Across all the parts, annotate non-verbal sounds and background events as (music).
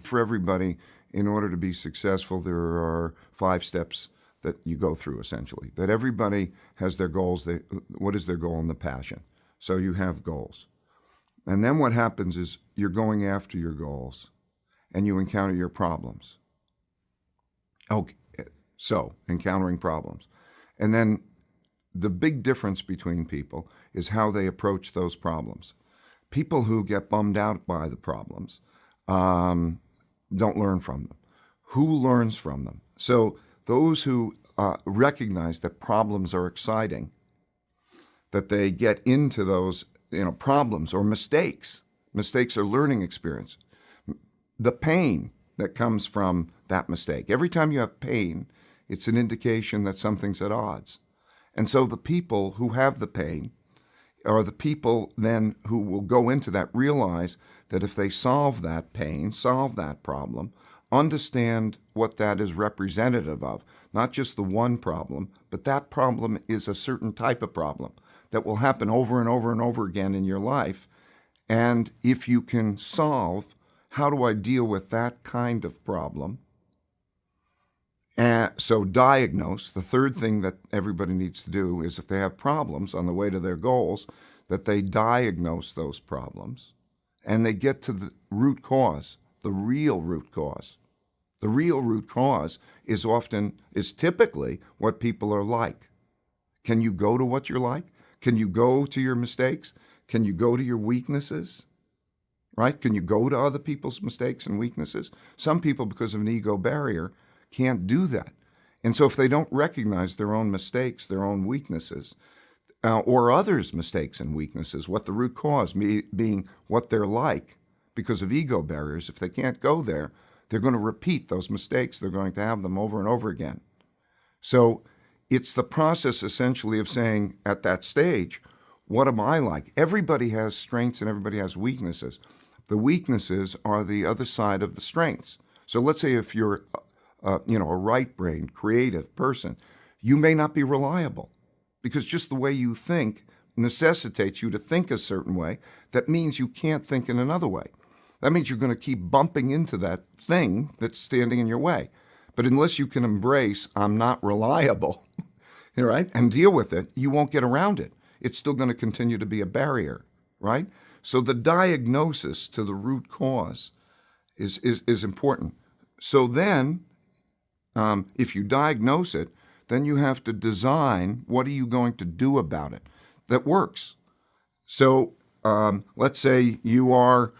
For everybody, in order to be successful, there are five steps that you go through essentially. That everybody has their goals. They, what is their goal and the passion? So you have goals. And then what happens is you're going after your goals and you encounter your problems. Okay, so encountering problems. And then the big difference between people is how they approach those problems. People who get bummed out by the problems um, don't learn from them. Who learns from them? So those who uh, recognize that problems are exciting, that they get into those you know problems or mistakes. Mistakes are learning experience. The pain that comes from that mistake. Every time you have pain, it's an indication that something's at odds. And so the people who have the pain are the people then who will go into that realize that if they solve that pain, solve that problem, understand what that is representative of, not just the one problem, but that problem is a certain type of problem that will happen over and over and over again in your life. And if you can solve, how do I deal with that kind of problem? And so diagnose, the third thing that everybody needs to do is if they have problems on the way to their goals, that they diagnose those problems and they get to the root cause, the real root cause. The real root cause is often, is typically what people are like. Can you go to what you're like? Can you go to your mistakes? Can you go to your weaknesses? Right? Can you go to other people's mistakes and weaknesses? Some people, because of an ego barrier, can't do that. And so if they don't recognize their own mistakes, their own weaknesses, uh, or others' mistakes and weaknesses, what the root cause being what they're like because of ego barriers, if they can't go there, they're going to repeat those mistakes. They're going to have them over and over again. So it's the process essentially of saying at that stage, what am I like? Everybody has strengths and everybody has weaknesses. The weaknesses are the other side of the strengths. So let's say if you're uh, you know, a right brain, creative person, you may not be reliable because just the way you think necessitates you to think a certain way. That means you can't think in another way. That means you're going to keep bumping into that thing that's standing in your way. But unless you can embrace, I'm not reliable, (laughs) right, and deal with it, you won't get around it. It's still going to continue to be a barrier, right? So the diagnosis to the root cause is, is, is important. So then um, if you diagnose it, then you have to design what are you going to do about it that works. So um, let's say you are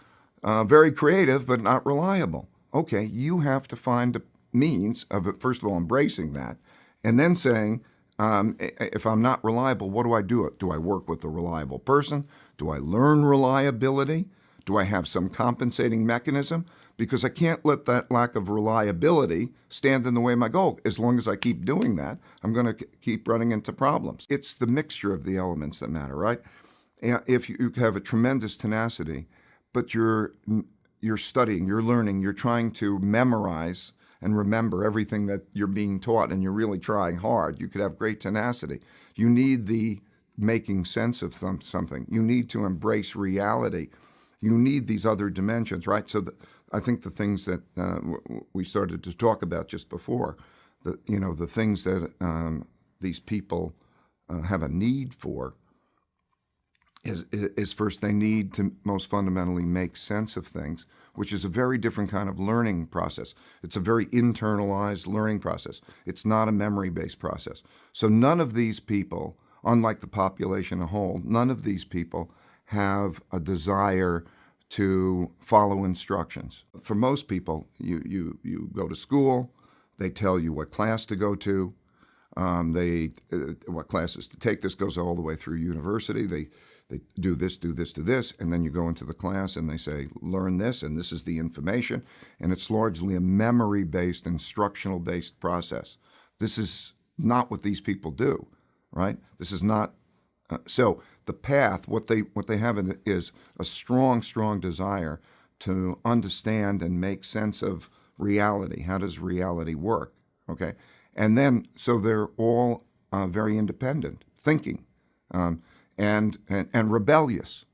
uh, very creative but not reliable. Okay, you have to find a means of, first of all, embracing that, and then saying, um, if I'm not reliable, what do I do? Do I work with a reliable person? Do I learn reliability? Do I have some compensating mechanism? because I can't let that lack of reliability stand in the way of my goal. As long as I keep doing that, I'm going to keep running into problems. It's the mixture of the elements that matter, right? If you have a tremendous tenacity, but you're you're studying, you're learning, you're trying to memorize and remember everything that you're being taught and you're really trying hard, you could have great tenacity. You need the making sense of something. You need to embrace reality. You need these other dimensions, right? So the, I think the things that uh, we started to talk about just before, the you know the things that um, these people uh, have a need for is, is first they need to most fundamentally make sense of things, which is a very different kind of learning process. It's a very internalized learning process. It's not a memory-based process. So none of these people, unlike the population a whole, none of these people have a desire to follow instructions. For most people, you, you, you go to school, they tell you what class to go to, um, they uh, what classes to take. This goes all the way through university. They they do this, do this, do this, and then you go into the class and they say, learn this, and this is the information, and it's largely a memory-based, instructional-based process. This is not what these people do, right? This is not uh, so the path, what they what they have is a strong, strong desire to understand and make sense of reality. How does reality work? Okay, and then so they're all uh, very independent, thinking, um, and, and and rebellious.